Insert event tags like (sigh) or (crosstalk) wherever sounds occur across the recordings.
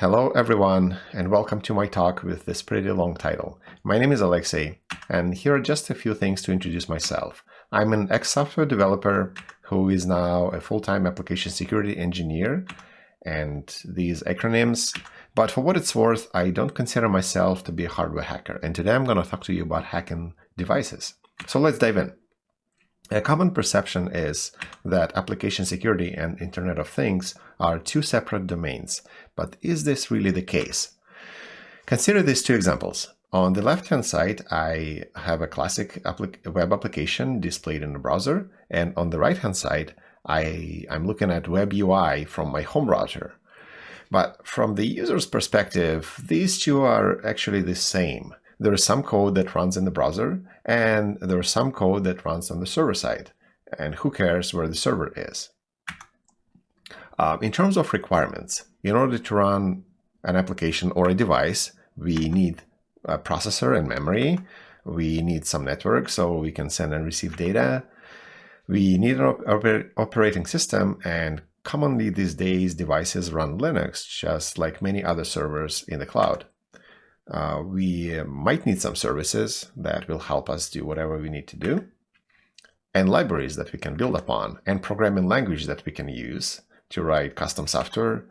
Hello everyone and welcome to my talk with this pretty long title. My name is Alexey and here are just a few things to introduce myself. I'm an ex-software developer who is now a full-time application security engineer and these acronyms, but for what it's worth, I don't consider myself to be a hardware hacker and today I'm going to talk to you about hacking devices. So let's dive in. A common perception is that application security and Internet of Things are two separate domains, but is this really the case? Consider these two examples. On the left-hand side, I have a classic web application displayed in a browser, and on the right-hand side, I, I'm looking at web UI from my home router. But from the user's perspective, these two are actually the same there is some code that runs in the browser and there is some code that runs on the server side. And who cares where the server is? Uh, in terms of requirements, in order to run an application or a device, we need a processor and memory. We need some network so we can send and receive data. We need an op operating system and commonly these days devices run Linux just like many other servers in the cloud. Uh, we might need some services that will help us do whatever we need to do, and libraries that we can build upon, and programming language that we can use to write custom software,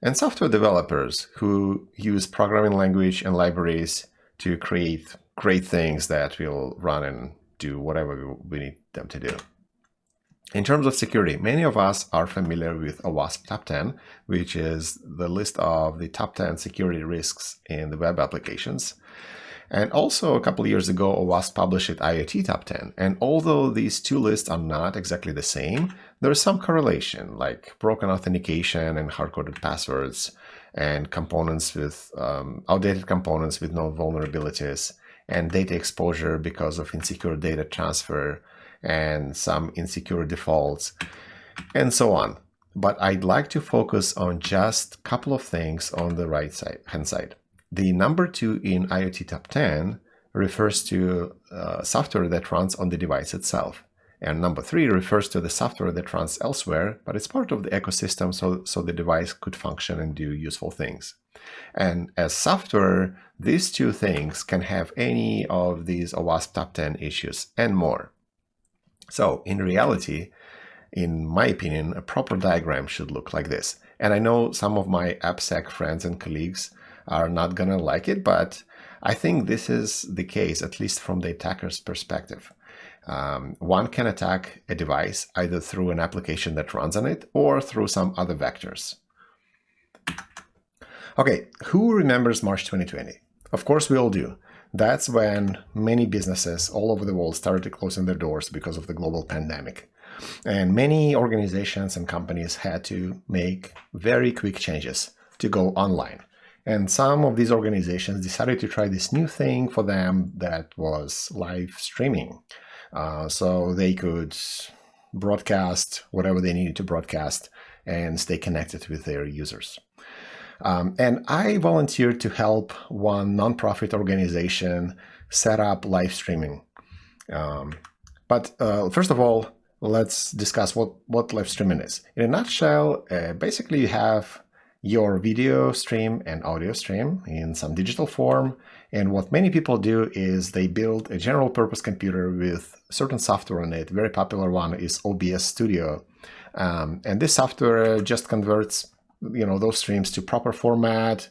and software developers who use programming language and libraries to create great things that will run and do whatever we need them to do. In terms of security, many of us are familiar with OWASP Top 10, which is the list of the top 10 security risks in the web applications. And also a couple years ago, OWASP published IoT Top 10. And although these two lists are not exactly the same, there is some correlation, like broken authentication and hard-coded passwords, and components with um, outdated components with no vulnerabilities, and data exposure because of insecure data transfer, and some insecure defaults and so on. But I'd like to focus on just a couple of things on the right side, hand side. The number two in IoT Top 10 refers to uh, software that runs on the device itself. And number three refers to the software that runs elsewhere, but it's part of the ecosystem so, so the device could function and do useful things. And as software, these two things can have any of these OWASP top 10 issues and more. So in reality, in my opinion, a proper diagram should look like this. And I know some of my AppSec friends and colleagues are not going to like it, but I think this is the case, at least from the attacker's perspective. Um, one can attack a device either through an application that runs on it or through some other vectors. Okay, who remembers March 2020? Of course we all do. That's when many businesses all over the world started to closing their doors because of the global pandemic. And many organizations and companies had to make very quick changes to go online. And some of these organizations decided to try this new thing for them that was live streaming. Uh, so they could broadcast whatever they needed to broadcast and stay connected with their users. Um, and I volunteered to help one nonprofit organization set up live streaming. Um, but uh, first of all, let's discuss what, what live streaming is. In a nutshell, uh, basically you have your video stream and audio stream in some digital form. And what many people do is they build a general purpose computer with certain software on it. Very popular one is OBS Studio. Um, and this software just converts you know those streams to proper format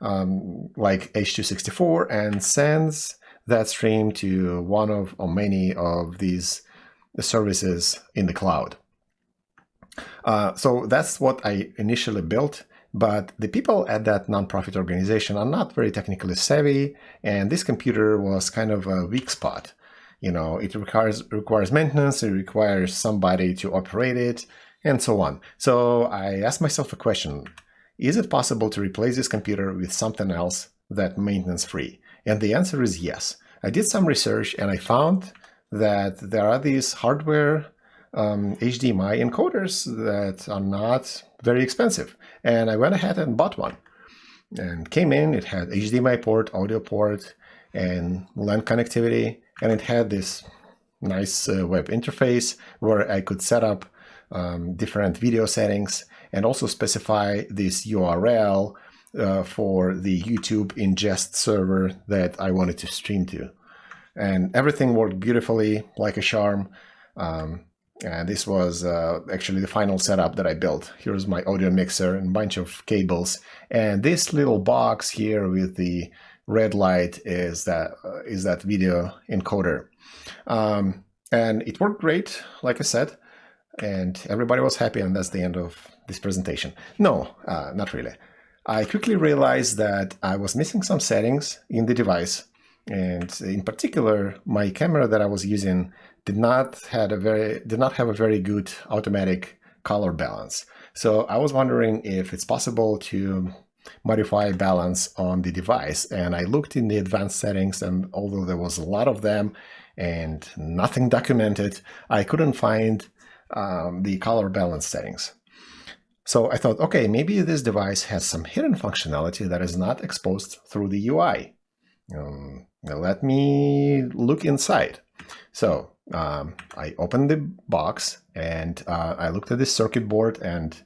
um, like H264 and sends that stream to one of or many of these services in the cloud. Uh, so that's what I initially built, but the people at that nonprofit organization are not very technically savvy, and this computer was kind of a weak spot. You know, it requires requires maintenance, it requires somebody to operate it, and so on. So I asked myself a question, is it possible to replace this computer with something else that maintenance free? And the answer is yes. I did some research and I found that there are these hardware um, HDMI encoders that are not very expensive. And I went ahead and bought one and came in, it had HDMI port, audio port, and LAN connectivity, and it had this nice uh, web interface where I could set up um, different video settings and also specify this URL uh, for the YouTube ingest server that I wanted to stream to. And everything worked beautifully like a charm. Um, and this was uh, actually the final setup that I built. Here's my audio mixer and a bunch of cables. And this little box here with the red light is that uh, is that video encoder. Um, and it worked great, like I said, and everybody was happy, and that's the end of this presentation. No, uh, not really. I quickly realized that I was missing some settings in the device, and in particular, my camera that I was using did not had a very did not have a very good automatic color balance. So I was wondering if it's possible to modify balance on the device. And I looked in the advanced settings, and although there was a lot of them and nothing documented, I couldn't find um, the color balance settings. So I thought, okay, maybe this device has some hidden functionality that is not exposed through the UI. Um, let me look inside. So um, I opened the box and uh, I looked at the circuit board and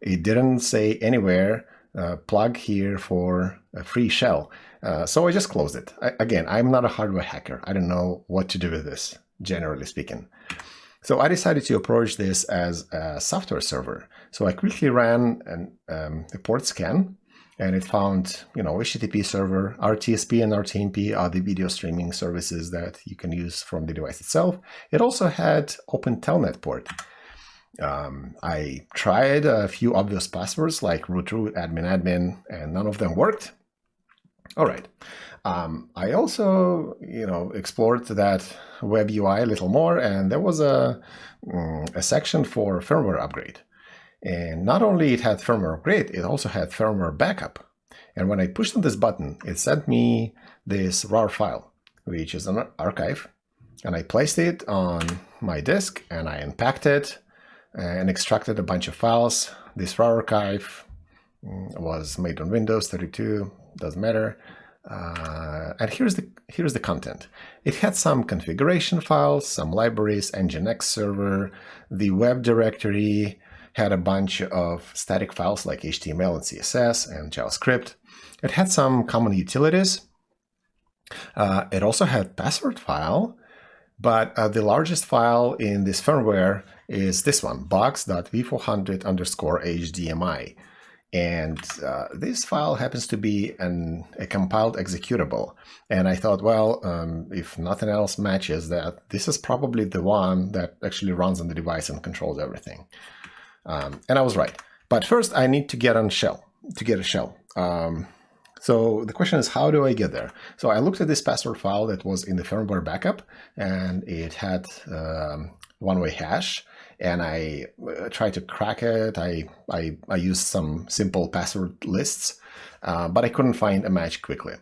it didn't say anywhere uh, plug here for a free shell. Uh, so I just closed it. I, again, I'm not a hardware hacker. I don't know what to do with this, generally speaking. So I decided to approach this as a software server. So I quickly ran an, um, a port scan and it found, you know, HTTP server, RTSP and RTMP are the video streaming services that you can use from the device itself. It also had Open Telnet port. Um, I tried a few obvious passwords like root root, admin admin, and none of them worked. All right. Um, I also, you know, explored that web UI a little more, and there was a, um, a section for firmware upgrade. And not only it had firmware upgrade, it also had firmware backup. And when I pushed on this button, it sent me this RAR file, which is an archive. And I placed it on my disk and I unpacked it and extracted a bunch of files. This RAR archive mm, was made on Windows 32, doesn't matter. Uh, and here's the here's the content. It had some configuration files, some libraries, Nginx server, the web directory, had a bunch of static files like HTML and CSS and JavaScript. It had some common utilities. Uh, it also had password file, but uh, the largest file in this firmware is this one, box.v400 underscore HDMI. And uh, this file happens to be an, a compiled executable. And I thought, well, um, if nothing else matches that, this is probably the one that actually runs on the device and controls everything. Um, and I was right. But first, I need to get on shell, to get a shell. Um, so the question is, how do I get there? So I looked at this password file that was in the firmware backup, and it had um, one-way hash, and I uh, tried to crack it. I, I, I used some simple password lists, uh, but I couldn't find a match quickly.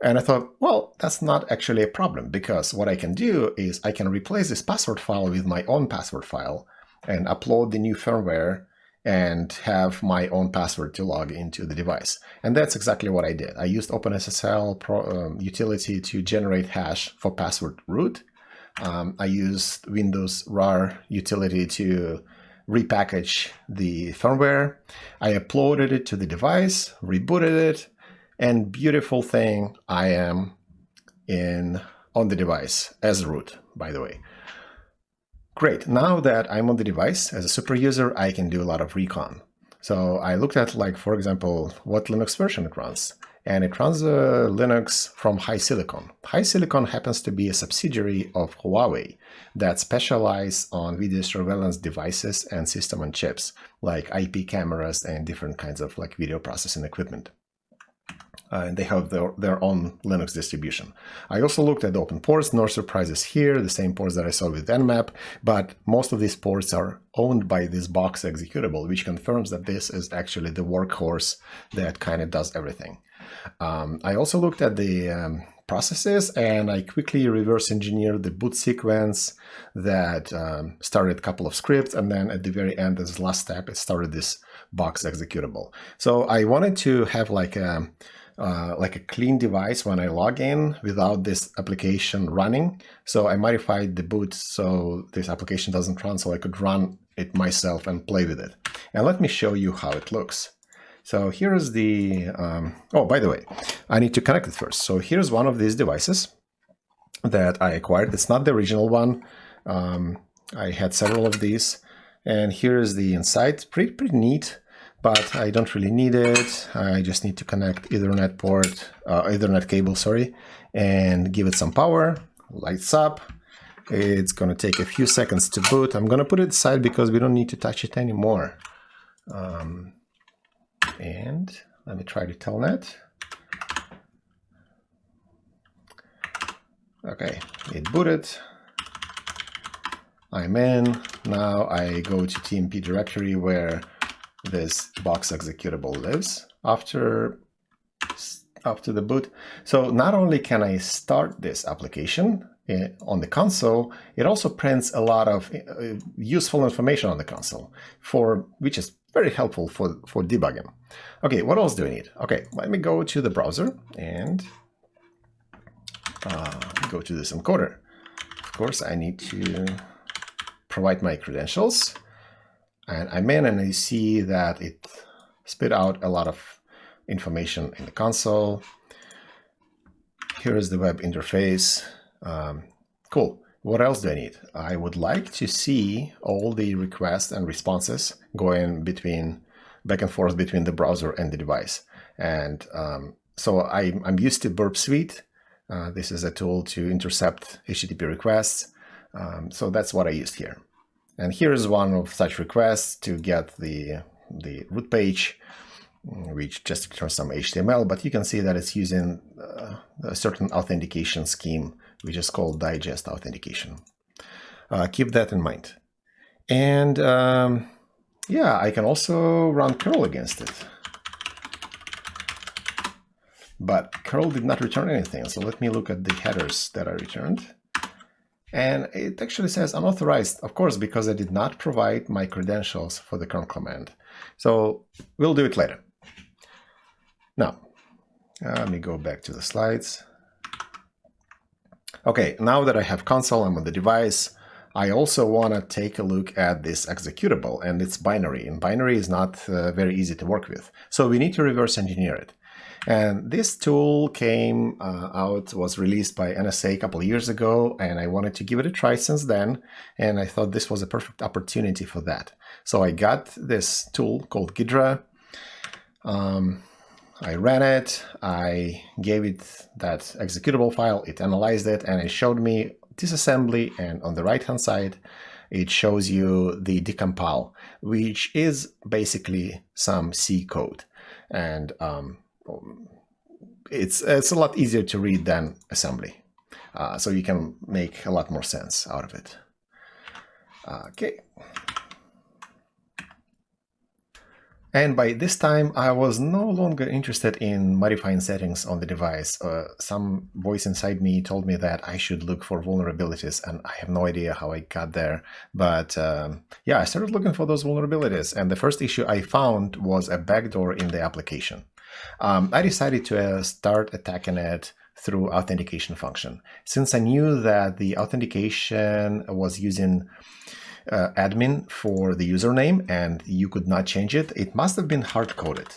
And I thought, well, that's not actually a problem because what I can do is I can replace this password file with my own password file and upload the new firmware and have my own password to log into the device. And that's exactly what I did. I used OpenSSL Pro, um, utility to generate hash for password root. Um, I used Windows RAR utility to repackage the firmware. I uploaded it to the device, rebooted it, and beautiful thing, I am in on the device as root, by the way. Great, now that I'm on the device as a super user, I can do a lot of recon. So I looked at like, for example, what Linux version it runs. And it runs uh, Linux from HiSilicon. HiSilicon happens to be a subsidiary of Huawei that specialize on video surveillance devices and system on chips, like IP cameras and different kinds of like video processing equipment uh, and they have their, their own Linux distribution. I also looked at open ports, no surprises here, the same ports that I saw with Nmap, but most of these ports are owned by this box executable, which confirms that this is actually the workhorse that kind of does everything. Um, I also looked at the um, processes and I quickly reverse engineered the boot sequence that um, started a couple of scripts and then at the very end, as last step, it started this box executable. So I wanted to have like a uh, like a clean device when I log in without this application running. So I modified the boot so this application doesn't run so I could run it myself and play with it. And let me show you how it looks. So here's the, um, oh, by the way, I need to connect it first. So here's one of these devices that I acquired. It's not the original one. Um, I had several of these. And here's the inside, pretty, pretty neat, but I don't really need it. I just need to connect Ethernet port, uh, Ethernet cable, sorry, and give it some power, lights up. It's going to take a few seconds to boot. I'm going to put it aside because we don't need to touch it anymore. Um, and let me try to telnet. Okay, it booted. I'm in. Now I go to TMP directory where this box executable lives after after the boot. So not only can I start this application eh, on the console, it also prints a lot of eh, useful information on the console, for which is very helpful for, for debugging. Okay, what else do we need? Okay, let me go to the browser and uh, go to this encoder. Of course, I need to provide my credentials. And I'm in and I see that it spit out a lot of information in the console. Here is the web interface. Um, cool. What else do I need? I would like to see all the requests and responses going between back and forth between the browser and the device. And um, so I, am used to Burp Suite. Uh, this is a tool to intercept HTTP requests. Um, so that's what I used here. And here is one of such requests to get the, the root page, which just returns some HTML, but you can see that it's using uh, a certain authentication scheme which is called digest authentication. Uh, keep that in mind. And um, yeah, I can also run curl against it. But curl did not return anything. So let me look at the headers that I returned. And it actually says unauthorized, of course, because I did not provide my credentials for the curl command. So we'll do it later. Now, let me go back to the slides. Okay, now that I have console, I'm on the device, I also want to take a look at this executable and its binary. And binary is not uh, very easy to work with. So we need to reverse engineer it. And this tool came uh, out, was released by NSA a couple years ago, and I wanted to give it a try since then. And I thought this was a perfect opportunity for that. So I got this tool called Ghidra. Um, I ran it, I gave it that executable file, it analyzed it, and it showed me disassembly, and on the right-hand side, it shows you the decompile, which is basically some C code. And um, it's, it's a lot easier to read than assembly. Uh, so you can make a lot more sense out of it. Okay. And by this time, I was no longer interested in modifying settings on the device. Uh, some voice inside me told me that I should look for vulnerabilities, and I have no idea how I got there. But um, yeah, I started looking for those vulnerabilities, and the first issue I found was a backdoor in the application. Um, I decided to uh, start attacking it through authentication function. Since I knew that the authentication was using uh, admin for the username and you could not change it, it must have been hard-coded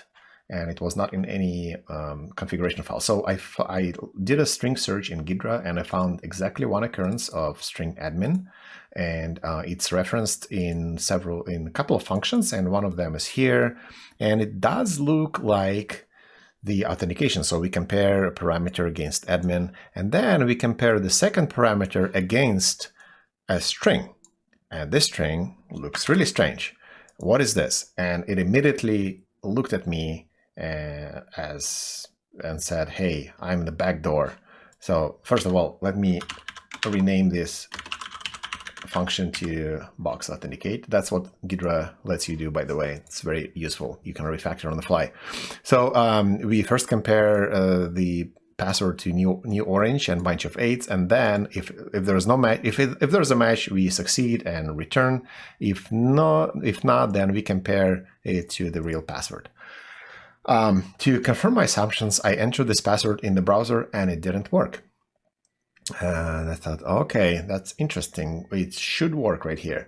and it was not in any um, configuration file. So I, I did a string search in Ghidra and I found exactly one occurrence of string admin and uh, it's referenced in several, in a couple of functions and one of them is here and it does look like the authentication. So we compare a parameter against admin and then we compare the second parameter against a string. And this string looks really strange. What is this? And it immediately looked at me uh, as and said, hey, I'm the back door. So first of all, let me rename this function to box authenticate. That's what Ghidra lets you do, by the way. It's very useful. You can refactor on the fly. So um, we first compare uh, the password to new new orange and bunch of eights. And then if if there's no match if it, if there's a match we succeed and return. If not if not then we compare it to the real password. Um, to confirm my assumptions i entered this password in the browser and it didn't work. And i thought okay that's interesting. It should work right here.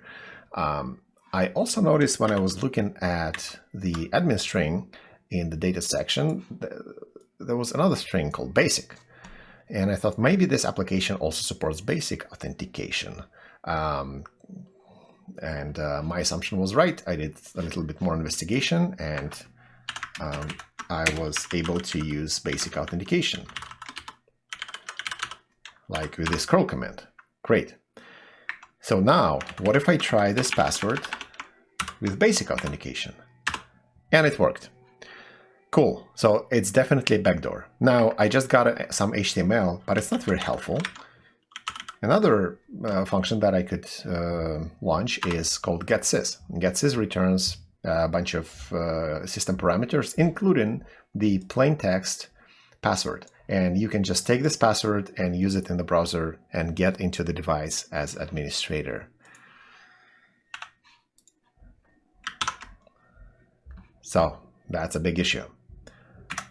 Um, i also noticed when i was looking at the admin string in the data section, there was another string called basic. And I thought maybe this application also supports basic authentication. Um, and uh, my assumption was right. I did a little bit more investigation and um, I was able to use basic authentication, like with this curl command. Great. So now, what if I try this password with basic authentication? And it worked. Cool. So it's definitely a backdoor. Now, I just got some HTML, but it's not very helpful. Another uh, function that I could uh, launch is called getSys. GetSys returns a bunch of uh, system parameters, including the plain text password. And you can just take this password and use it in the browser and get into the device as administrator. So that's a big issue.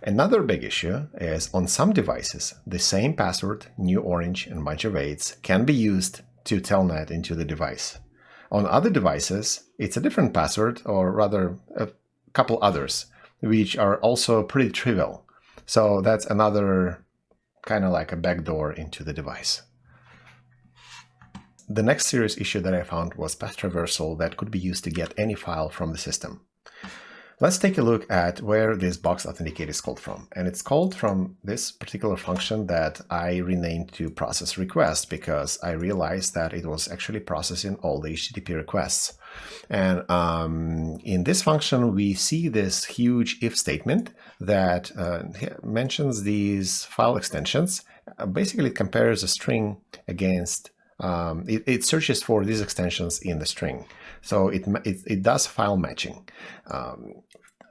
Another big issue is on some devices, the same password, new orange and bunch of eights, can be used to telnet into the device. On other devices, it's a different password, or rather a couple others, which are also pretty trivial. So that's another kind of like a backdoor into the device. The next serious issue that I found was path traversal that could be used to get any file from the system. Let's take a look at where this box authenticate is called from. And it's called from this particular function that I renamed to process request because I realized that it was actually processing all the HTTP requests. And um, in this function, we see this huge if statement that uh, mentions these file extensions. Uh, basically, it compares a string against um, it, it, searches for these extensions in the string. So it, it, it does file matching. Um,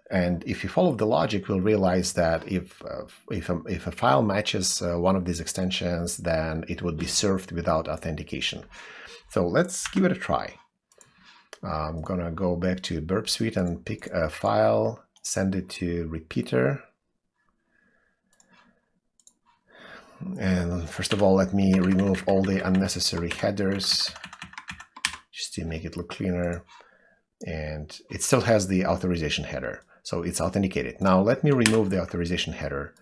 and if you follow the logic, we'll realize that if, uh, if, a, if a file matches uh, one of these extensions, then it would be served without authentication. So let's give it a try. I'm gonna go back to Burp Suite and pick a file, send it to repeater. And first of all, let me remove all the unnecessary headers just to make it look cleaner. And it still has the authorization header. So it's authenticated. Now let me remove the authorization header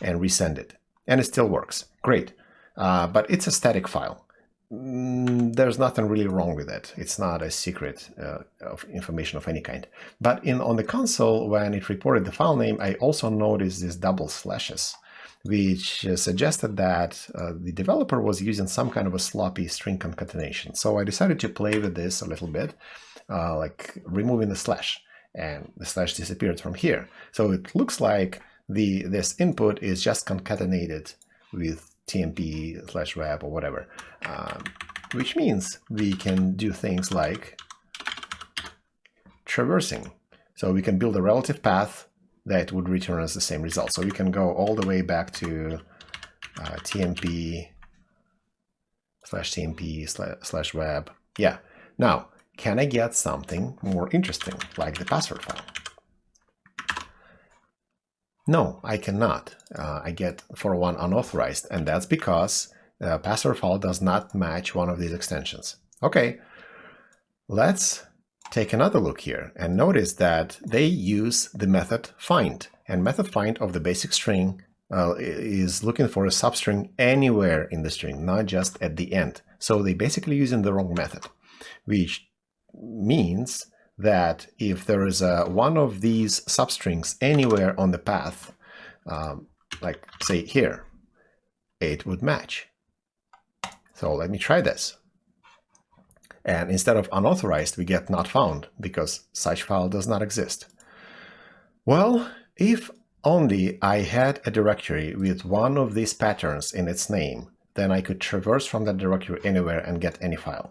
and resend it. And it still works. Great. Uh, but it's a static file. Mm, there's nothing really wrong with it. It's not a secret uh, of information of any kind. But in on the console, when it reported the file name, I also noticed these double slashes, which uh, suggested that uh, the developer was using some kind of a sloppy string concatenation. So I decided to play with this a little bit, uh, like removing the slash and the slash disappeared from here. So it looks like the this input is just concatenated with TMP slash web or whatever, um, which means we can do things like traversing. So we can build a relative path that would return us the same result. So we can go all the way back to uh, TMP slash TMP slash web. Yeah. Now, can I get something more interesting, like the password file? No, I cannot. Uh, I get for one unauthorized, and that's because the password file does not match one of these extensions. Okay, let's take another look here and notice that they use the method find. And method find of the basic string uh, is looking for a substring anywhere in the string, not just at the end. So they basically using the wrong method, which means that if there is a, one of these substrings anywhere on the path, um, like say here, it would match. So let me try this. And instead of unauthorized, we get not found because such file does not exist. Well, if only I had a directory with one of these patterns in its name, then I could traverse from that directory anywhere and get any file.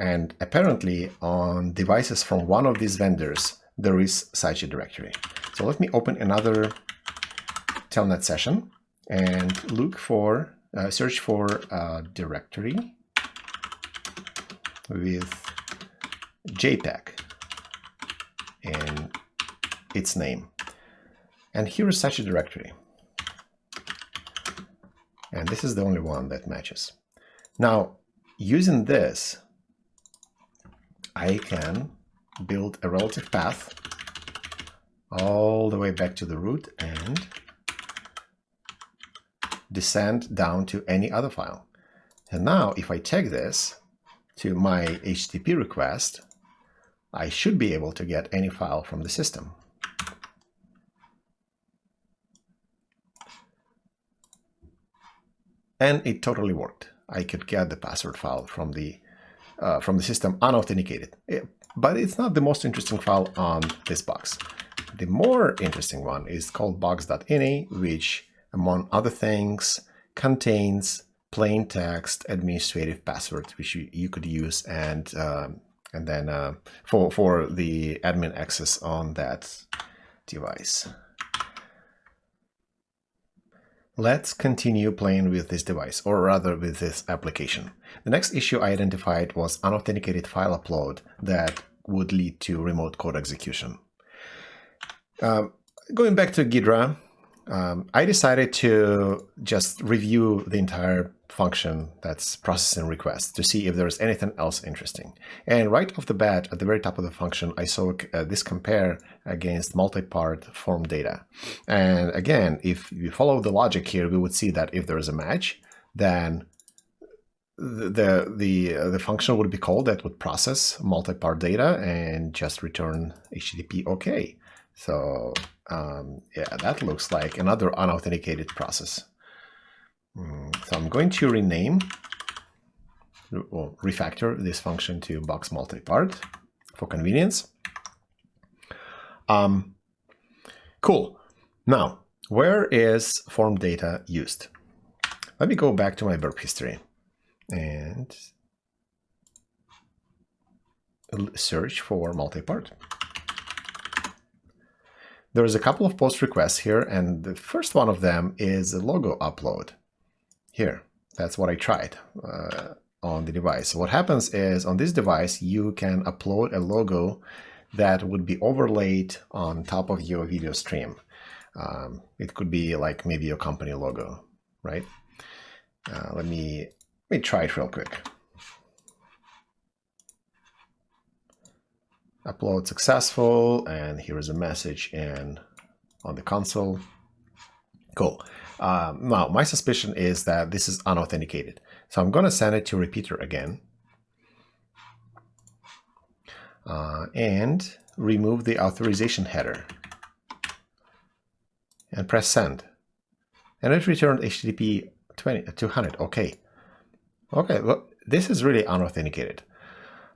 And apparently on devices from one of these vendors, there is such a directory. So let me open another telnet session and look for, uh, search for a directory with JPEG in its name. And here is such a directory. And this is the only one that matches. Now, using this, I can build a relative path all the way back to the root and descend down to any other file. And now if I take this to my HTTP request, I should be able to get any file from the system. And it totally worked. I could get the password file from the uh, from the system unauthenticated. It, but it's not the most interesting file on this box. The more interesting one is called box.ini, which, among other things, contains plain text administrative password, which you, you could use and um, and then uh, for for the admin access on that device. Let's continue playing with this device, or rather with this application. The next issue I identified was unauthenticated file upload that would lead to remote code execution. Uh, going back to Ghidra, um, I decided to just review the entire function that's processing requests to see if there's anything else interesting. And right off the bat, at the very top of the function, I saw uh, this compare against multi-part form data. And again, if you follow the logic here, we would see that if there is a match, then the the uh, the function would be called that would process multi-part data and just return HTTP OK. So um, yeah, that looks like another unauthenticated process. Mm, so I'm going to rename or refactor this function to box multi-part for convenience. Um, cool. Now, where is form data used? Let me go back to my verb history and search for multi-part. There's a couple of post requests here, and the first one of them is a logo upload. Here, that's what I tried uh, on the device. What happens is on this device, you can upload a logo that would be overlaid on top of your video stream. Um, it could be like maybe your company logo, right? Uh, let me let me try it real quick. Upload successful and here is a message in on the console. Cool. Um, now my suspicion is that this is unauthenticated. So I'm gonna send it to repeater again. Uh, and remove the authorization header. And press send. And it returned HTTP 20, 200 okay. Okay well this is really unauthenticated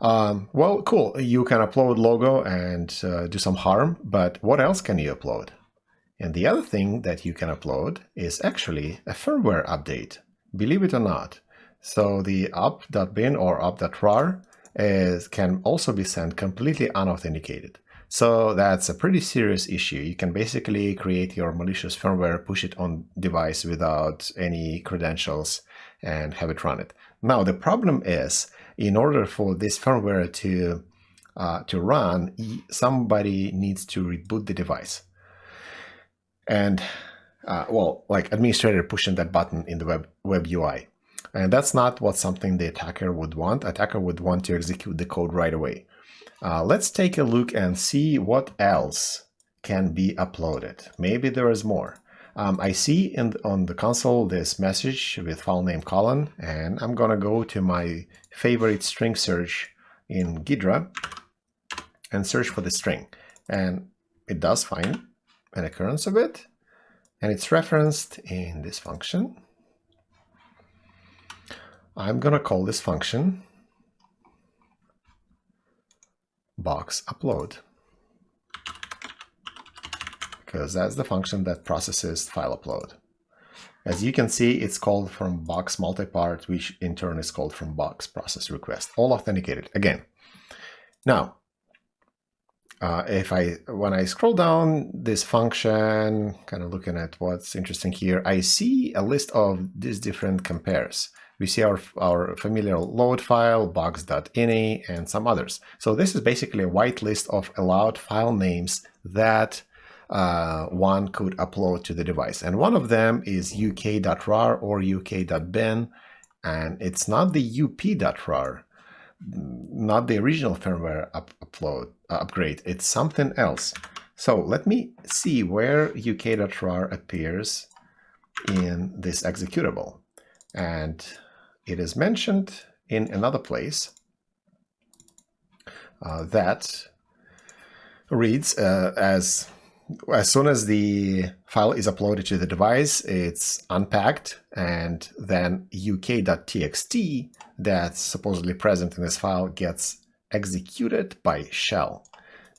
um, well, cool. You can upload logo and uh, do some harm, but what else can you upload? And the other thing that you can upload is actually a firmware update, believe it or not. So the up.bin or up.rar is, can also be sent completely unauthenticated. So that's a pretty serious issue. You can basically create your malicious firmware, push it on device without any credentials and have it run it. Now, the problem is in order for this firmware to uh, to run, somebody needs to reboot the device. And uh, well, like administrator pushing that button in the web web UI. And that's not what something the attacker would want. Attacker would want to execute the code right away. Uh, let's take a look and see what else can be uploaded. Maybe there is more. Um, I see in, on the console this message with file name colon, and I'm gonna go to my favorite string search in Ghidra and search for the string. And it does find an occurrence of it, and it's referenced in this function. I'm gonna call this function box upload because that's the function that processes file upload. As you can see, it's called from box multipart, which in turn is called from box process request, all authenticated again. Now, uh, if I when I scroll down this function, kind of looking at what's interesting here, I see a list of these different compares. We see our, our familiar load file, box.ini, and some others. So this is basically a white list of allowed file names that uh, one could upload to the device. And one of them is uk.rar or uk.bin, and it's not the up.rar, not the original firmware up upload uh, upgrade. It's something else. So let me see where uk.rar appears in this executable. And it is mentioned in another place uh, that reads uh, as as soon as the file is uploaded to the device, it's unpacked, and then uk.txt that's supposedly present in this file gets executed by shell.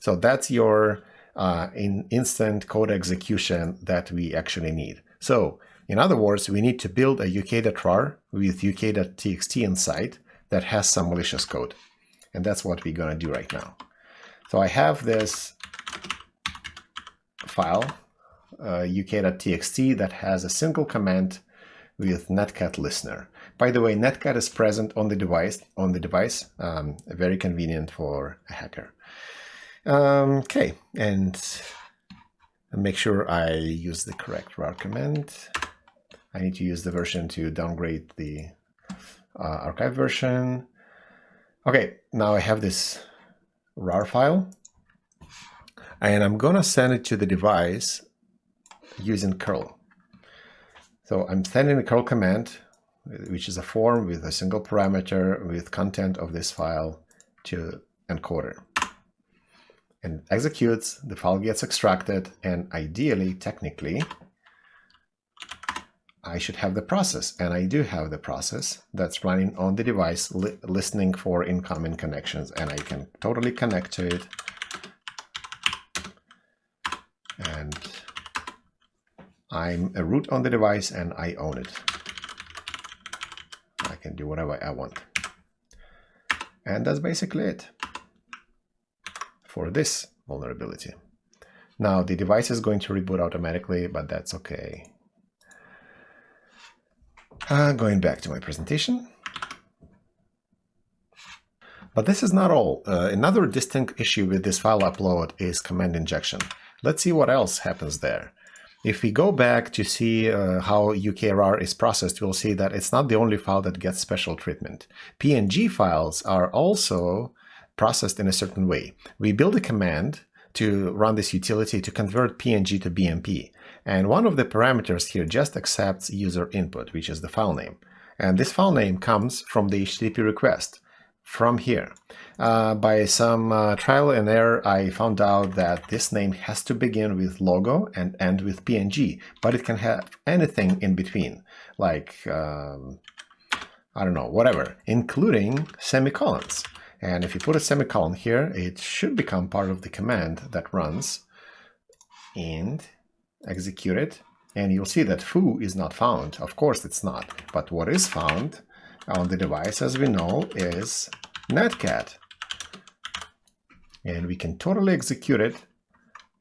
So that's your uh, in instant code execution that we actually need. So in other words, we need to build a uk.rar with uk.txt inside that has some malicious code. And that's what we're going to do right now. So I have this file, uh, uk.txt, that has a single command with netcat listener. By the way, netcat is present on the device, on the device, um, very convenient for a hacker. Um, okay, and make sure I use the correct rar command. I need to use the version to downgrade the uh, archive version. Okay, now I have this rar file and I'm gonna send it to the device using curl. So I'm sending the curl command, which is a form with a single parameter with content of this file to encoder. And executes, the file gets extracted, and ideally, technically, I should have the process, and I do have the process that's running on the device, li listening for incoming connections, and I can totally connect to it and I'm a root on the device and I own it. I can do whatever I want. And that's basically it for this vulnerability. Now the device is going to reboot automatically, but that's okay. Uh, going back to my presentation. But this is not all. Uh, another distinct issue with this file upload is command injection. Let's see what else happens there. If we go back to see uh, how UKRAR is processed, we'll see that it's not the only file that gets special treatment. PNG files are also processed in a certain way. We build a command to run this utility to convert PNG to BMP. And one of the parameters here just accepts user input, which is the file name. And this file name comes from the HTTP request from here. Uh, by some uh, trial and error, I found out that this name has to begin with logo and end with PNG, but it can have anything in between, like, um, I don't know, whatever, including semicolons. And if you put a semicolon here, it should become part of the command that runs and execute it. And you'll see that foo is not found. Of course it's not. But what is found on the device, as we know, is netcat. And we can totally execute it.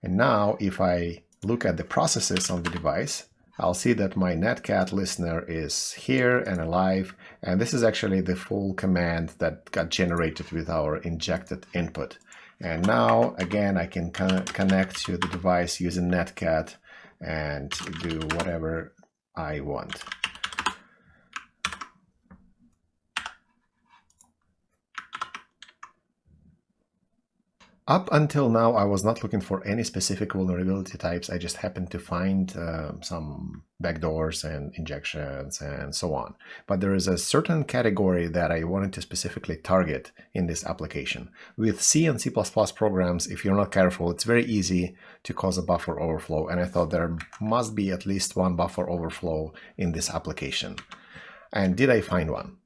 And now if I look at the processes on the device, I'll see that my netcat listener is here and alive. And this is actually the full command that got generated with our injected input. And now, again, I can connect to the device using netcat and do whatever I want. Up until now, I was not looking for any specific vulnerability types. I just happened to find uh, some backdoors and injections and so on. But there is a certain category that I wanted to specifically target in this application. With C and C++ programs, if you're not careful, it's very easy to cause a buffer overflow. And I thought there must be at least one buffer overflow in this application. And did I find one?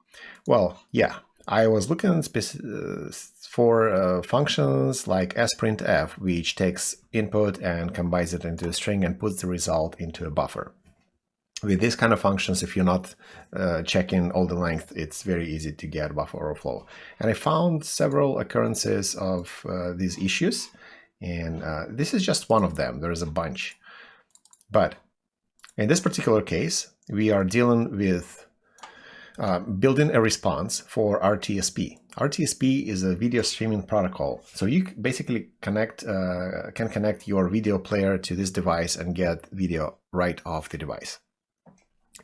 Well, yeah, I was looking uh, for uh, functions like sprintf, which takes input and combines it into a string and puts the result into a buffer. With these kind of functions, if you're not uh, checking all the length, it's very easy to get buffer overflow. And I found several occurrences of uh, these issues, and uh, this is just one of them. There's a bunch. But in this particular case, we are dealing with uh, building a response for RTSP. RTSP is a video streaming protocol. So you basically connect uh, can connect your video player to this device and get video right off the device.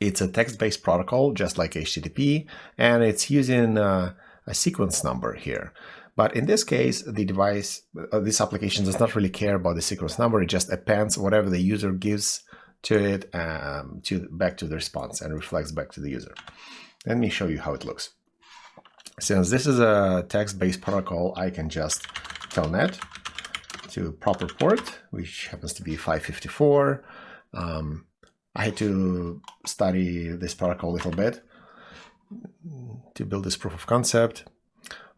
It's a text-based protocol, just like HTTP, and it's using uh, a sequence number here. But in this case, the device, uh, this application does not really care about the sequence number. It just appends whatever the user gives to it um, to back to the response and reflects back to the user. Let me show you how it looks. Since this is a text-based protocol, I can just telnet to proper port, which happens to be 554. Um, I had to study this protocol a little bit to build this proof of concept.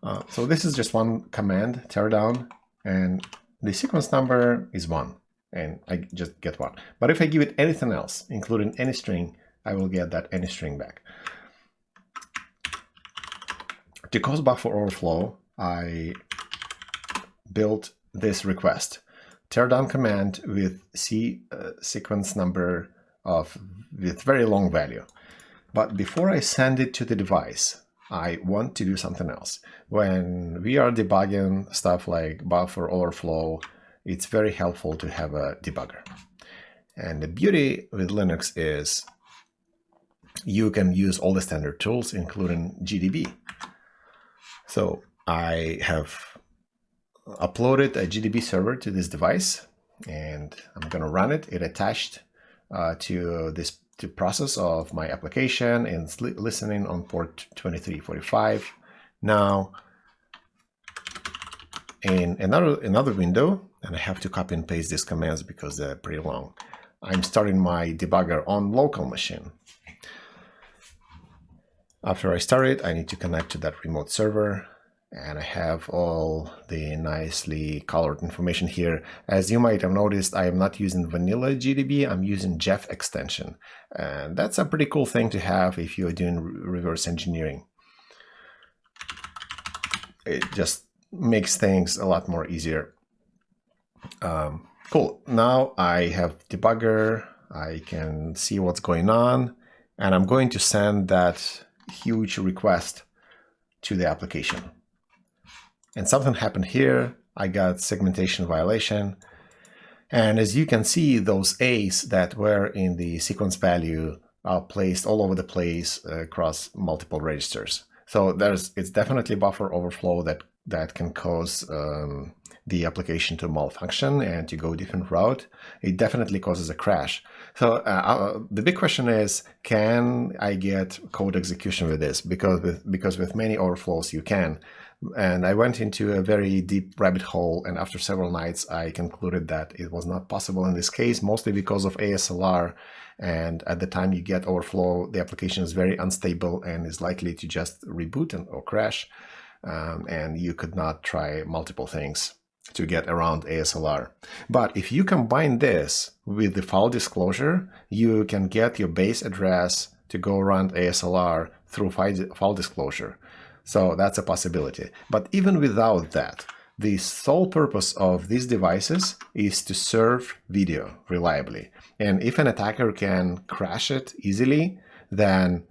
Uh, so this is just one command, tear down, and the sequence number is one, and I just get one. But if I give it anything else, including any string, I will get that any string back. To cause buffer overflow, I built this request, tear down command with C uh, sequence number of with very long value. But before I send it to the device, I want to do something else. When we are debugging stuff like buffer overflow, it's very helpful to have a debugger. And the beauty with Linux is you can use all the standard tools, including GDB. So I have uploaded a GDB server to this device and I'm going to run it. It attached uh, to this to process of my application and listening on port 2345. Now, in another another window, and I have to copy and paste these commands because they're pretty long. I'm starting my debugger on local machine. After I start it, I need to connect to that remote server and I have all the nicely colored information here. As you might have noticed, I am not using vanilla GDB, I'm using Jeff extension. And that's a pretty cool thing to have if you're doing reverse engineering. It just makes things a lot more easier. Um, cool, now I have debugger, I can see what's going on, and I'm going to send that huge request to the application and something happened here. I got segmentation violation. And as you can see, those A's that were in the sequence value are placed all over the place uh, across multiple registers. So there's it's definitely buffer overflow that that can cause um, the application to malfunction and to go a different route. It definitely causes a crash. So uh, uh, the big question is, can I get code execution with this? Because with because with many overflows you can. And I went into a very deep rabbit hole, and after several nights, I concluded that it was not possible in this case, mostly because of ASLR. And at the time you get overflow, the application is very unstable and is likely to just reboot and, or crash. Um, and you could not try multiple things to get around ASLR. But if you combine this with the file disclosure, you can get your base address to go around ASLR through file disclosure. So that's a possibility. But even without that, the sole purpose of these devices is to serve video reliably. And if an attacker can crash it easily, then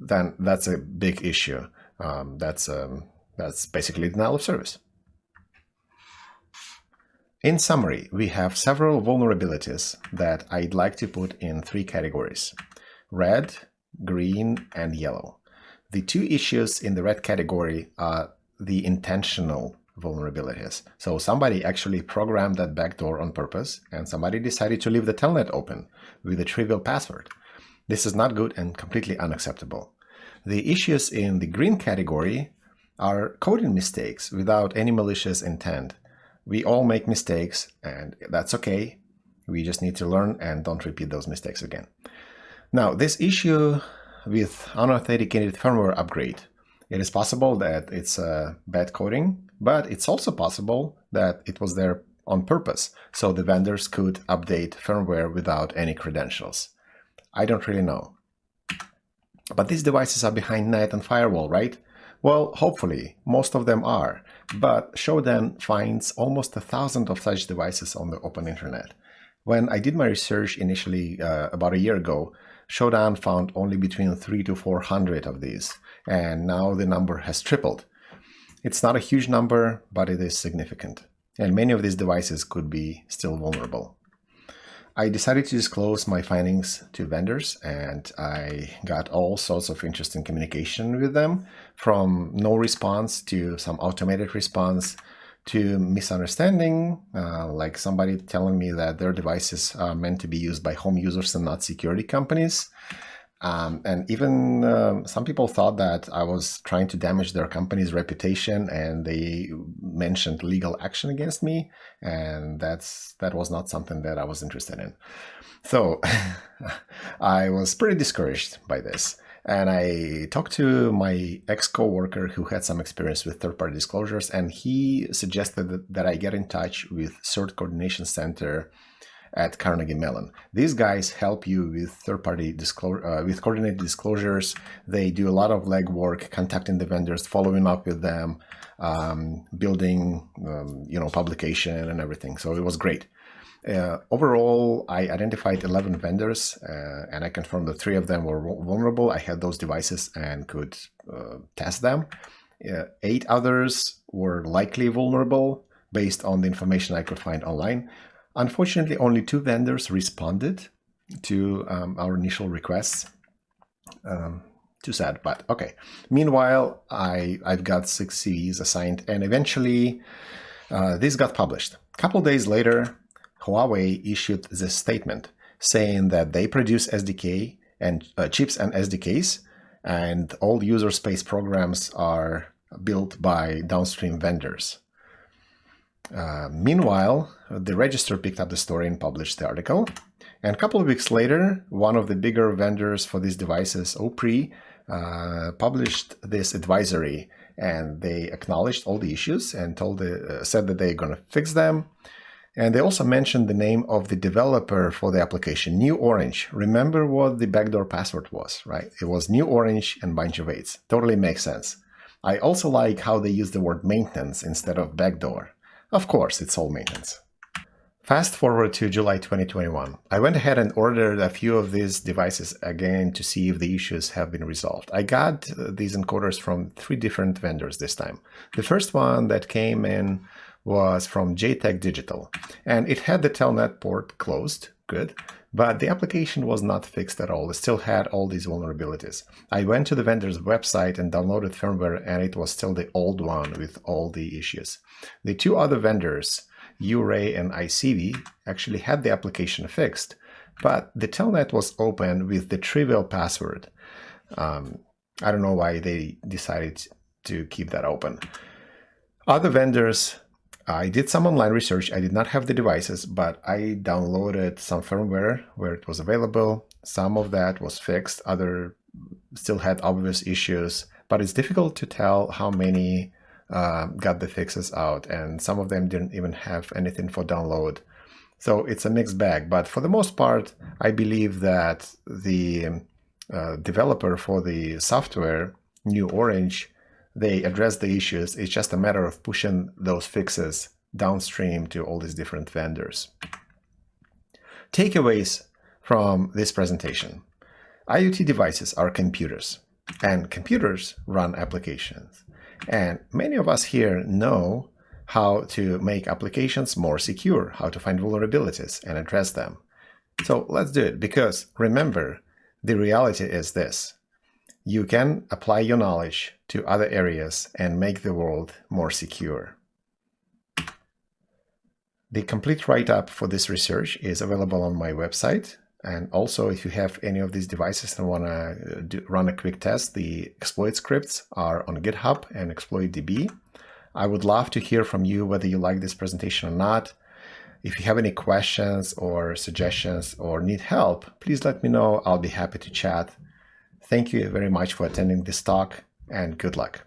then that's a big issue. Um, that's um, that's basically denial of service. In summary, we have several vulnerabilities that I'd like to put in three categories, red, green, and yellow. The two issues in the red category are the intentional vulnerabilities. So somebody actually programmed that backdoor on purpose and somebody decided to leave the telnet open with a trivial password. This is not good and completely unacceptable. The issues in the green category are coding mistakes without any malicious intent. We all make mistakes and that's okay. We just need to learn and don't repeat those mistakes again. Now, this issue with unauthenticated firmware upgrade. It is possible that it's a bad coding, but it's also possible that it was there on purpose, so the vendors could update firmware without any credentials. I don't really know. But these devices are behind net and firewall, right? Well, hopefully, most of them are, but Shodan finds almost a thousand of such devices on the open internet. When I did my research initially uh, about a year ago, Shodan found only between three to 400 of these, and now the number has tripled. It's not a huge number, but it is significant, and many of these devices could be still vulnerable. I decided to disclose my findings to vendors and I got all sorts of interesting communication with them from no response to some automated response to misunderstanding, uh, like somebody telling me that their devices are meant to be used by home users and not security companies. Um, and even uh, some people thought that I was trying to damage their company's reputation, and they mentioned legal action against me, and that's that was not something that I was interested in. So (laughs) I was pretty discouraged by this. And I talked to my ex coworker who had some experience with third party disclosures, and he suggested that, that I get in touch with CERT Coordination Center at Carnegie Mellon. These guys help you with third-party disclosure, uh, with coordinated disclosures. They do a lot of legwork, contacting the vendors, following up with them, um, building, um, you know, publication and everything. So it was great. Uh, overall, I identified 11 vendors uh, and I confirmed that three of them were vulnerable. I had those devices and could uh, test them. Uh, eight others were likely vulnerable based on the information I could find online. Unfortunately, only two vendors responded to um, our initial requests. Um, too sad, but okay. Meanwhile, I, I've got six CVs assigned and eventually uh, this got published. A couple days later, Huawei issued this statement saying that they produce SDK and uh, chips and SDKs and all user space programs are built by downstream vendors. Uh, meanwhile, the Register picked up the story and published the article. And a couple of weeks later, one of the bigger vendors for these devices, Opre, uh, published this advisory and they acknowledged all the issues and told the, uh, said that they're going to fix them. And they also mentioned the name of the developer for the application, New Orange. Remember what the backdoor password was, right? It was New Orange and bunch of eights. Totally makes sense. I also like how they use the word maintenance instead of backdoor. Of course, it's all maintenance. Fast forward to July 2021. I went ahead and ordered a few of these devices again to see if the issues have been resolved. I got uh, these encoders from three different vendors this time. The first one that came in was from JTech Digital, and it had the Telnet port closed, good, but the application was not fixed at all. It still had all these vulnerabilities. I went to the vendor's website and downloaded firmware, and it was still the old one with all the issues. The two other vendors, URay and ICV, actually had the application fixed, but the telnet was open with the trivial password. Um, I don't know why they decided to keep that open. Other vendors I did some online research. I did not have the devices, but I downloaded some firmware where it was available. Some of that was fixed. Other still had obvious issues, but it's difficult to tell how many uh, got the fixes out, and some of them didn't even have anything for download. So it's a mixed bag, but for the most part, I believe that the uh, developer for the software, New Orange, they address the issues. It's just a matter of pushing those fixes downstream to all these different vendors. Takeaways from this presentation. IoT devices are computers, and computers run applications. And many of us here know how to make applications more secure, how to find vulnerabilities and address them. So let's do it, because remember, the reality is this you can apply your knowledge to other areas and make the world more secure. The complete write-up for this research is available on my website. And also, if you have any of these devices and want to uh, run a quick test, the exploit scripts are on GitHub and ExploitDB. I would love to hear from you whether you like this presentation or not. If you have any questions or suggestions or need help, please let me know. I'll be happy to chat. Thank you very much for attending this talk and good luck.